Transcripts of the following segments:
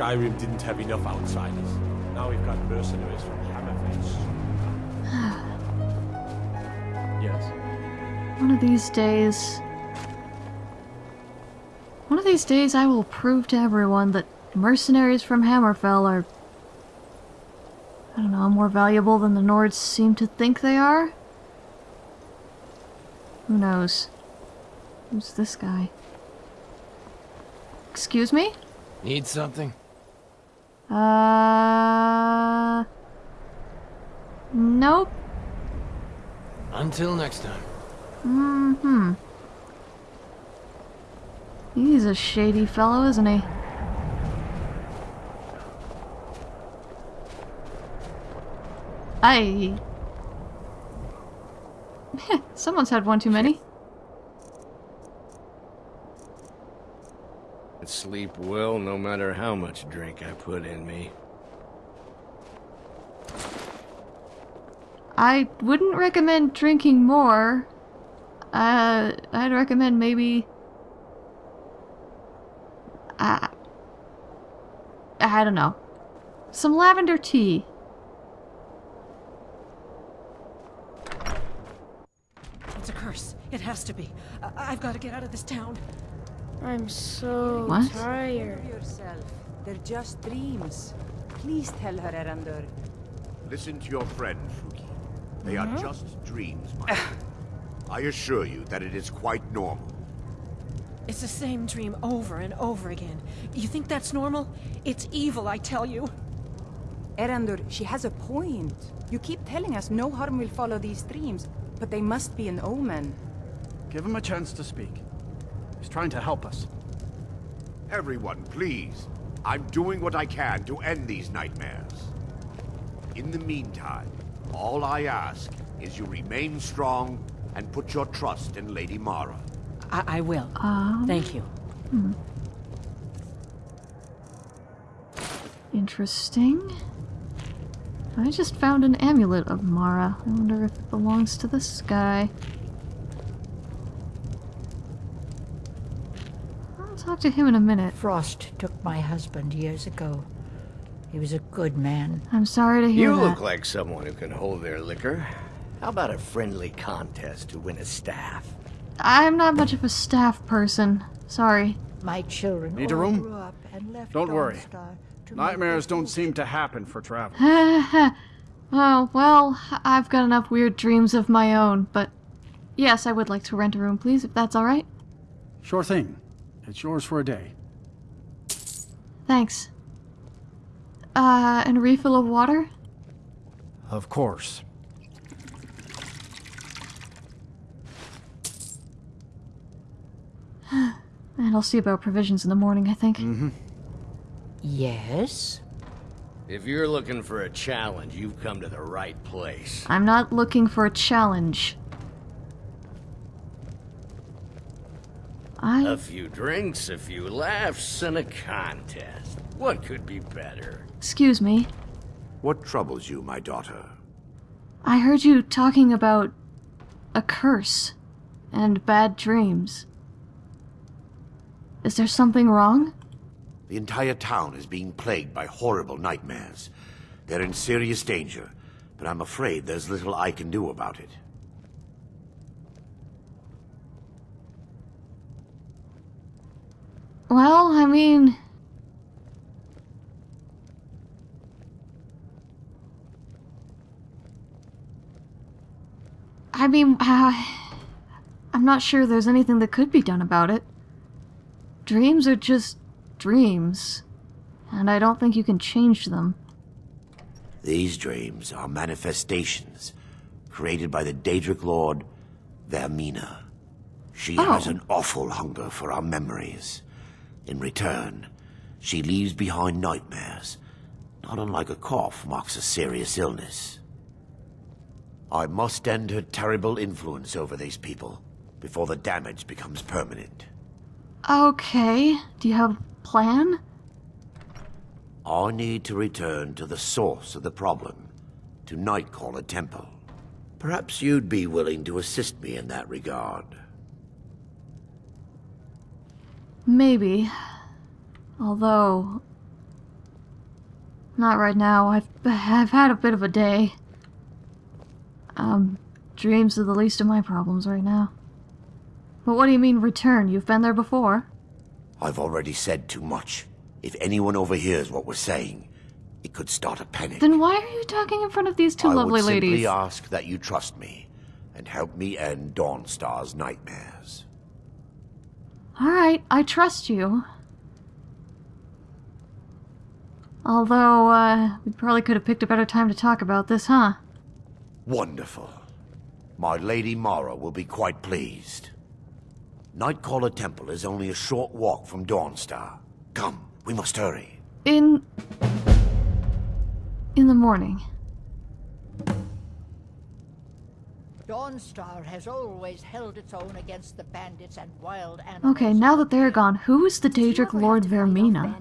believe Skyrim didn't have enough outsiders. Now we've got mercenaries from Hammerfell. yes. One of these days... One of these days I will prove to everyone that mercenaries from Hammerfell are... I don't know, more valuable than the Nords seem to think they are? Who knows? Who's this guy? Excuse me? Need something? Uh... Nope. Until next time. Mm-hmm. He's a shady fellow, isn't he? I. Someone's had one too many. Sleep well no matter how much drink I put in me. I wouldn't recommend drinking more. Uh, I'd recommend maybe... Uh, I don't know. Some lavender tea. It's a curse. It has to be. I I've got to get out of this town. I'm so What? tired. yourself. They're just dreams. Please tell her, Erandur. Listen to your friend, Fruki. They are mm-hmm. just dreams, my friend. I assure you that it is quite normal. It's the same dream over and over again. You think that's normal? It's evil, I tell you. Erandur, she has a point. You keep telling us no harm will follow these dreams, but they must be an omen. Give him a chance to speak. He's trying to help us. Everyone, please. I'm doing what I can to end these nightmares. In the meantime, all I ask is you remain strong and put your trust in Lady Mara. I, I will. Um, Thank you. Interesting. I just found an amulet of Mara. I wonder if it belongs to this guy. I'll talk to him in a minute. Frost took my husband years ago. He was a good man. I'm sorry to hear You that. look like someone who can hold their liquor. How about a friendly contest to win a staff? I'm not much of a staff person. Sorry. My children Need a room? grew up and left Don't worry. Dawnstar to make Nightmares don't seem to happen for travel. oh, well, I've got enough weird dreams of my own, but yes, I would like to rent a room, please, if that's alright. Sure thing. It's yours for a day. Thanks. Uh, and a refill of water? Of course. And I'll see about provisions in the morning, I think. Mm -hmm. Yes? If you're looking for a challenge, you've come to the right place. I'm not looking for a challenge. I. A few drinks, a few laughs, and a contest. What could be better? Excuse me. What troubles you, my daughter? I heard you talking about a curse and bad dreams. Is there something wrong? The entire town is being plagued by horrible nightmares. They're in serious danger, but I'm afraid there's little I can do about it. Well, I mean. I mean, uh, I'm not sure there's anything that could be done about it. Dreams are just dreams, and I don't think you can change them. These dreams are manifestations created by the Daedric Lord, Vaermina. She has Oh. an awful hunger for our memories. In return, she leaves behind nightmares, not unlike a cough marks a serious illness. I must end her terrible influence over these people before the damage becomes permanent. Okay, do you have a plan? I need to return to the source of the problem, to Nightcaller Temple. Perhaps you'd be willing to assist me in that regard. Maybe. Although, Not right now. I've I've had a bit of a day. Um, dreams are the least of my problems right now. But what do you mean return? You've been there before. I've already said too much. If anyone overhears what we're saying, it could start a panic. Then why are you talking in front of these two I lovely would simply ladies? ask that you trust me and help me end Dawnstar's nightmares. Alright, I trust you. Although, uh, we probably could have picked a better time to talk about this, huh? Wonderful. My Lady Mara will be quite pleased. Nightcaller Temple is only a short walk from Dawnstar. Come, we must hurry. In. in the morning. Dawnstar has always held its own against the bandits and wild animals. Okay, now that they're gone, who is the Daedric Lord Vaermina?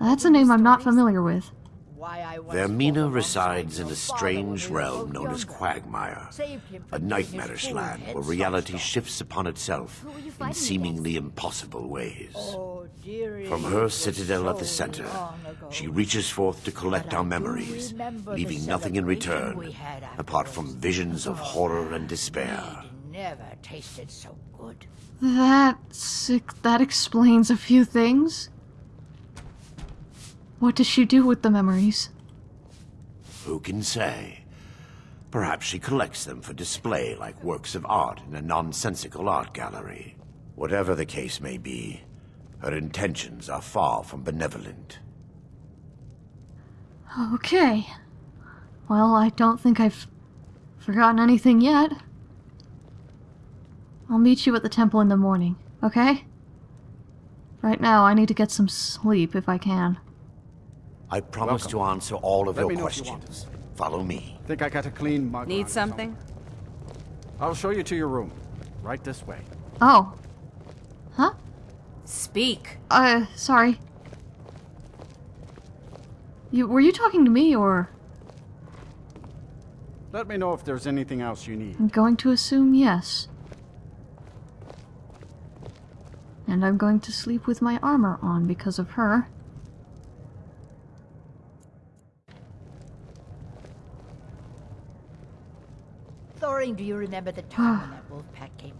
That's a name I'm not familiar with. Why I once Vaermina resides in a strange realm known as. Quagmire. A from getting his nightmarish land where reality shifts upon itself in seemingly impossible ways. Oh, From her citadel at the center, she reaches forth to collect our memories, leaving nothing in return, apart from visions of Oh, horror and despair. Never tasted so good. That's. that explains a few things. What does she do with the memories? Who can say? Perhaps she collects them for display like works of art in a nonsensical art gallery. Whatever the case may be, her intentions are far from benevolent. Okay. Well, I don't think I've forgotten anything yet. I'll meet you at the temple in the morning, okay? Right now, I need to get some sleep if I can. I promise to answer all of Let your me know if you questions. Follow me. Think I got a clean mug. Need on something? I'll show you to your room. Right this way. Oh. Huh? Speak. Uh, sorry. You were you talking to me or Let me know if there's anything else you need. I'm going to assume yes. And I'm going to sleep with my armor on because of her. Thoring, do you remember the time when that wolf pack came?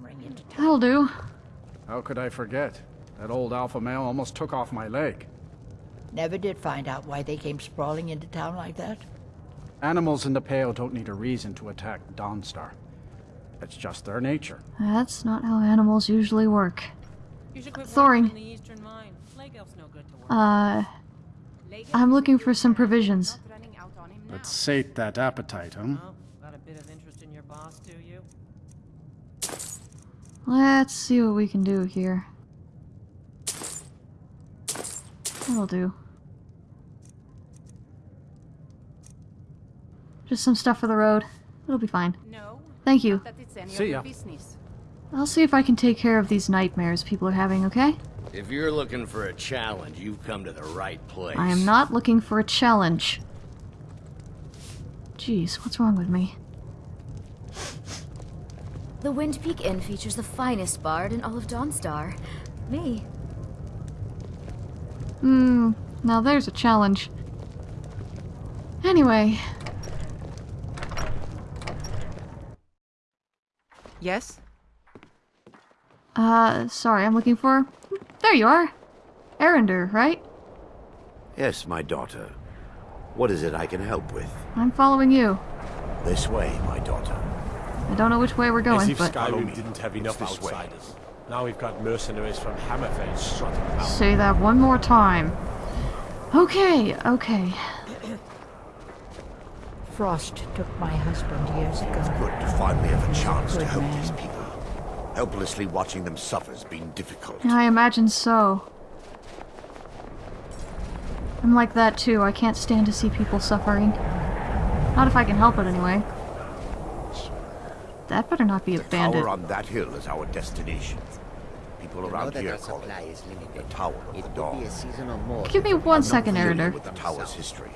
Ring into town. That'll do. How could I forget? That old alpha male almost took off my leg. Never did find out why they came sprawling into town like that. Animals in the Pale don't need a reason to attack Dawnstar. It's just their nature. That's not how animals usually work. You should quit Thoring. the Eastern Mine. Lake Elf's no good to work. Uh, I'm looking for some provisions. Running out on him now. Let's sate that appetite, huh? Got a bit of interest in your boss, do you? Let's see what we can do here. That'll do. Just some stuff for the road. It'll be fine. No, Thank you. that it's any See of your ya. Business. I'll see if I can take care of these nightmares people are having, okay? If you're looking for a challenge, you've come to the right place. I am not looking for a challenge. Jeez, what's wrong with me? The Windpeak Inn features the finest bard in all of Dawnstar. Me. Hmm, now there's a challenge. Anyway, Yes? Uh, sorry, I'm looking for. There you are! Erandur, right? Yes, my daughter. What is it I can help with? I'm following you. This way, my daughter. I don't know which way we're going, As going, if but. Skyrim didn't have enough It's this way. outsiders. Now we've got mercenaries from Hammerfell strutting about. Say that one more time. Okay, okay. Frost took my husband years ago. It's Good to finally have a chance to help man. these people. Helplessly watching them suffer's been difficult. I imagine so. I'm like that too. I can't stand to see people suffering. Not if I can help it, anyway. That better not be a bandit. Tower on that hill is our destination. People around here call it the Tower of the Dawn. Give me one I'm not second, familiar with the tower's history,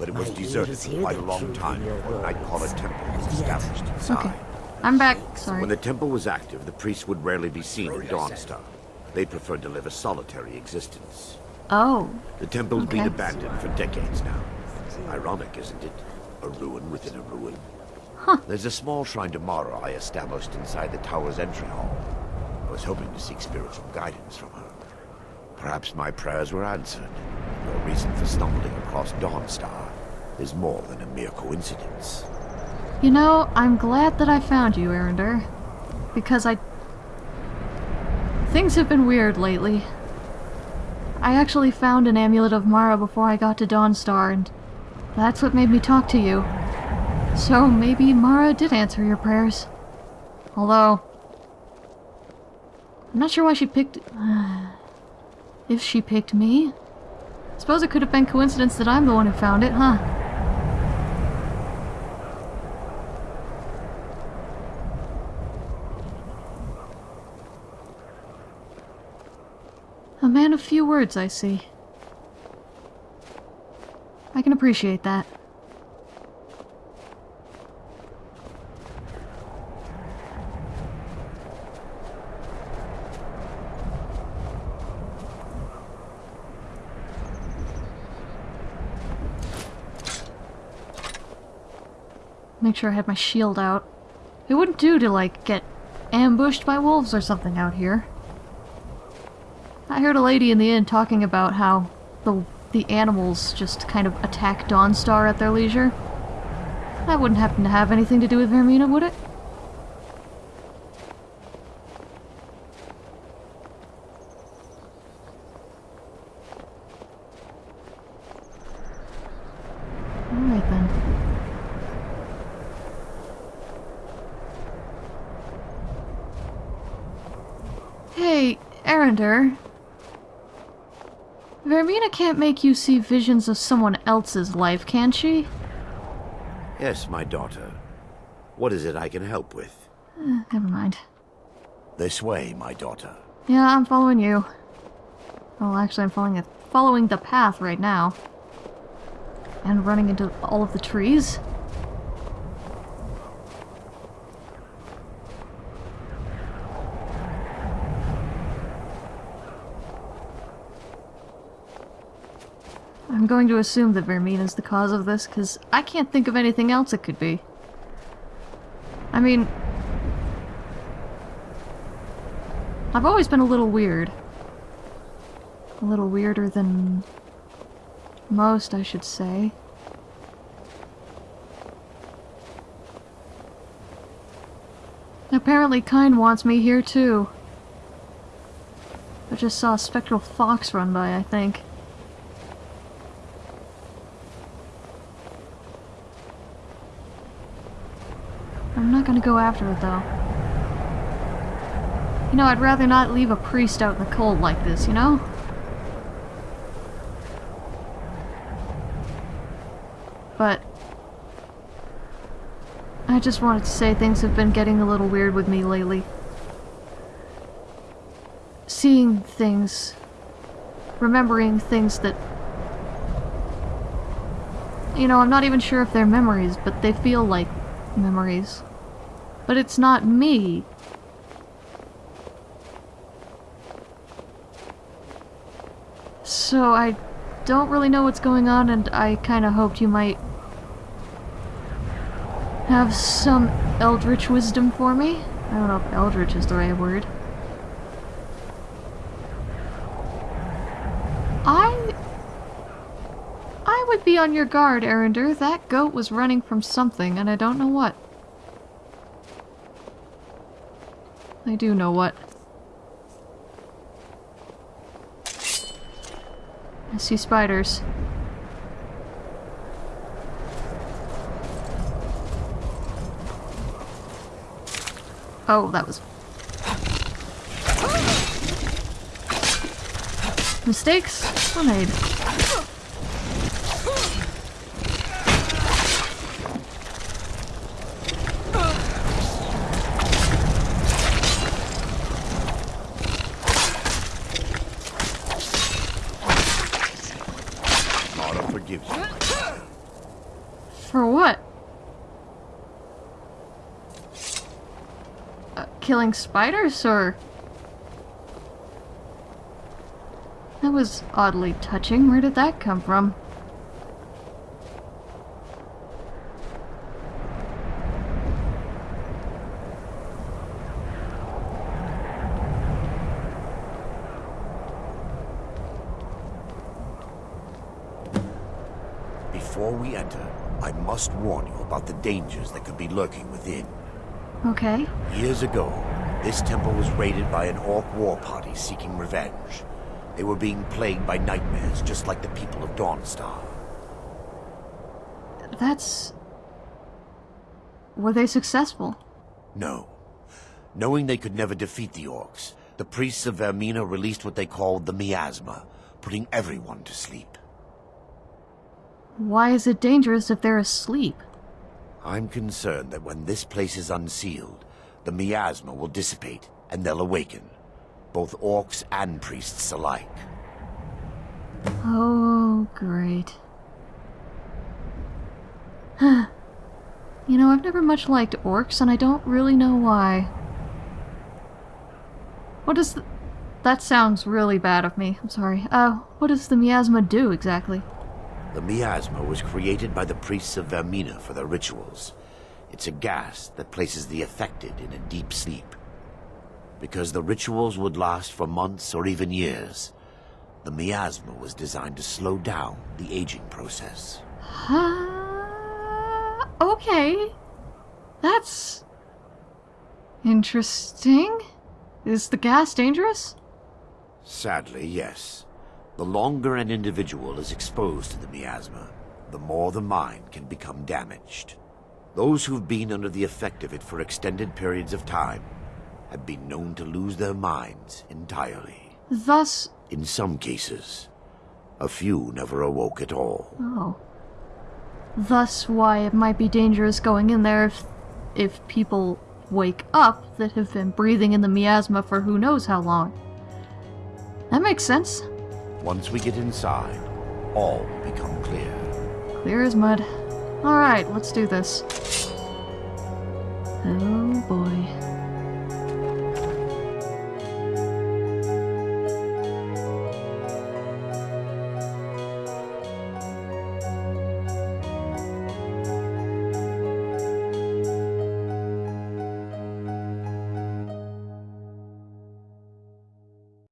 but it was deserted for quite a long time before Nightcaller Temple was established inside. Okay. I'm back. Sorry. When the temple was active, the priests would rarely be seen in Dawnstar. They preferred to live a solitary existence. Oh. The temple's been abandoned for decades now. Ironic, isn't it? A ruin within a ruin. Huh. There's a small shrine to Mara I established inside the tower's entry hall. I was hoping to seek spiritual guidance from her. Perhaps my prayers were answered. Your reason for stumbling across Dawnstar is more than a mere coincidence. You know, I'm glad that I found you, Erandur. Because I... Things have been weird lately. I actually found an amulet of Mara before I got to Dawnstar, and that's what made me talk to you. So maybe Mara did answer your prayers. Although... I'm not sure why she picked... if she picked me. Suppose it could have been coincidence that I'm the one who found it, huh? A man of few words, I see. I can appreciate that. Make sure I had my shield out. It wouldn't do to, like, get ambushed by wolves or something out here. I heard a lady in the inn talking about how the the animals just kind of attack Dawnstar at their leisure. That wouldn't happen to have anything to do with Vaermina, would it? Alright then. Hey, Erandur. Vaermina can't make you see visions of someone else's life, can she? Yes, my daughter. What is it I can help with? Eh, never mind. This way, my daughter. Yeah, I'm following you. Well, actually, I'm following it, following the path right now. And running into all of the trees. Going to assume that Vaermina's the cause of this, because I can't think of anything else it could be. I mean... I've always been a little weird. A little weirder than... most, I should say. Apparently Kyne wants me here too. I just saw a spectral fox run by, I think. I'm not gonna go after it though. You know, I'd rather not leave a priest out in the cold like this, you know? But... I just wanted to say things have been getting a little weird with me lately. Seeing things... Remembering things that... You know, I'm not even sure if they're memories, but they feel like memories. But it's not me. So I don't really know what's going on and I kind of hoped you might have some eldritch wisdom for me. I don't know if eldritch is the right word. I... I would be on your guard, Erandur. That goat was running from something, and I don't know what. I do know what. I see spiders. Oh, that was... Mistakes made. Uh, killing spiders, or...? That was oddly touching. Where did that come from? Before we enter, I must warn you about the dangers that could be lurking within. Okay. Years ago, this temple was raided by an orc war party seeking revenge. They were being plagued by nightmares, just like the people of Dawnstar. That's... Were they successful? No. Knowing they could never defeat the orcs, the priests of Vaermina released what they called the miasma, putting everyone to sleep. Why is it dangerous if they're asleep? I'm concerned that when this place is unsealed, the miasma will dissipate and they'll awaken. Both orcs and priests alike. Oh, great. you know, I've never much liked orcs, and I don't really know why. What does. That sounds really bad of me. I'm sorry. Uh, what does the miasma do, exactly? The miasma was created by the priests of Vaermina for their rituals. It's a gas that places the affected in a deep sleep. Because the rituals would last for months or even years, the miasma was designed to slow down the aging process. Uh, okay. That's... interesting. Is the gas dangerous? Sadly, yes. The longer an individual is exposed to the miasma, the more the mind can become damaged. Those who've been under the effect of it for extended periods of time have been known to lose their minds entirely. Thus... In some cases, a few never awoke at all. Oh. Thus why it might be dangerous going in there if, if people wake up that have been breathing in the miasma for who knows how long. That makes sense. Once we get inside, all will become clear. Clear as mud. Alright, let's do this. Oh boy.